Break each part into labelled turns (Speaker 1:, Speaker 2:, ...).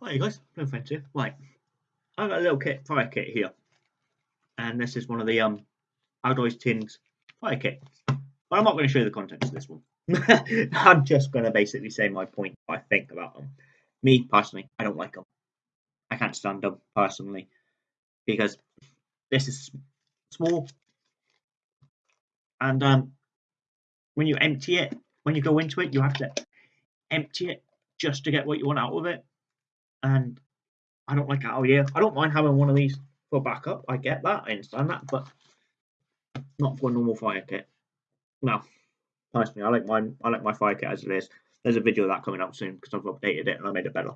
Speaker 1: Hi guys, no here. Right, I've got a little kit, fire kit here, and this is one of the um Outdoors Tins fire kit. But I'm not going to show you the contents of this one. I'm just going to basically say my point, I think about them. Me personally, I don't like them. I can't stand them personally because this is small, and um, when you empty it, when you go into it, you have to empty it just to get what you want out of it and I don't like it out here. I don't mind having one of these for backup. I get that, I understand that, but not for a normal fire kit. No, personally, I like mine. I like my fire kit as it is. There's a video of that coming out soon because I've updated it and I made it better.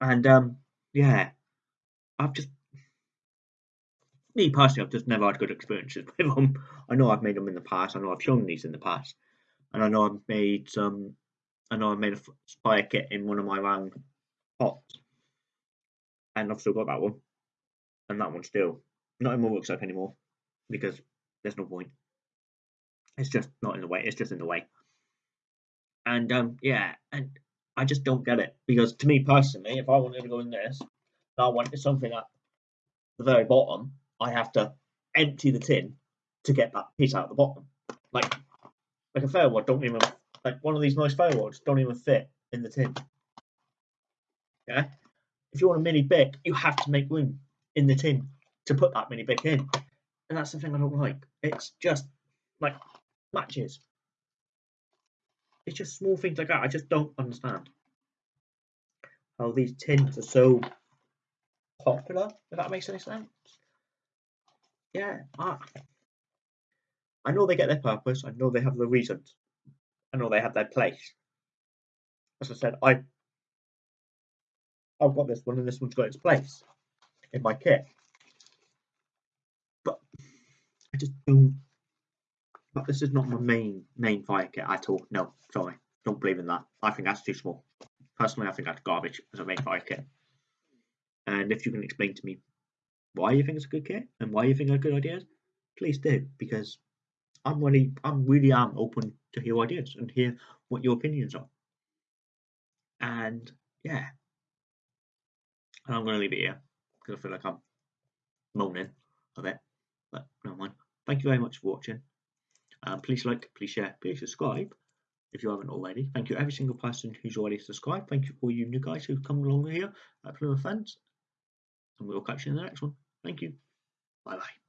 Speaker 1: And um, yeah, I've just me personally, I've just never had good experiences with them. I know I've made them in the past. I know I've shown these in the past, and I know I've made some I know I made a fire kit in one of my round pots, and I've still got that one, and that one still not in my workshop anymore because there's no point. It's just not in the way. It's just in the way. And um, yeah, and I just don't get it because to me personally, if I wanted to go in this, and I wanted something at the very bottom, I have to empty the tin to get that piece out of the bottom. Like, like a fair one, don't even like one of these nice fireworks don't even fit in the tin. Yeah. If you want a mini bic, you have to make room in the tin to put that mini bic in. And that's the thing I don't like. It's just like matches. It's just small things like that. I just don't understand how these tins are so popular, if that makes any sense. Yeah, I, I know they get their purpose, I know they have the reasons, I know they have their place. As I said, I I've got this one and this one's got its place in my kit. But I just don't but this is not my main main fire kit at all. No, sorry. Don't believe in that. I think that's too small. Personally I think that's garbage as a main fire kit. And if you can explain to me why you think it's a good kit and why you think they're good ideas, please do because I'm really, I'm really am open to hear ideas and hear what your opinions are. And yeah, and I'm going to leave it here because I feel like I'm moaning a bit, but never mind. Thank you very much for watching. Um, please like, please share, please subscribe if you haven't already. Thank you every single person who's already subscribed. Thank you for you new guys who've come along here at Plymouth Fence. And we'll catch you in the next one. Thank you. Bye bye.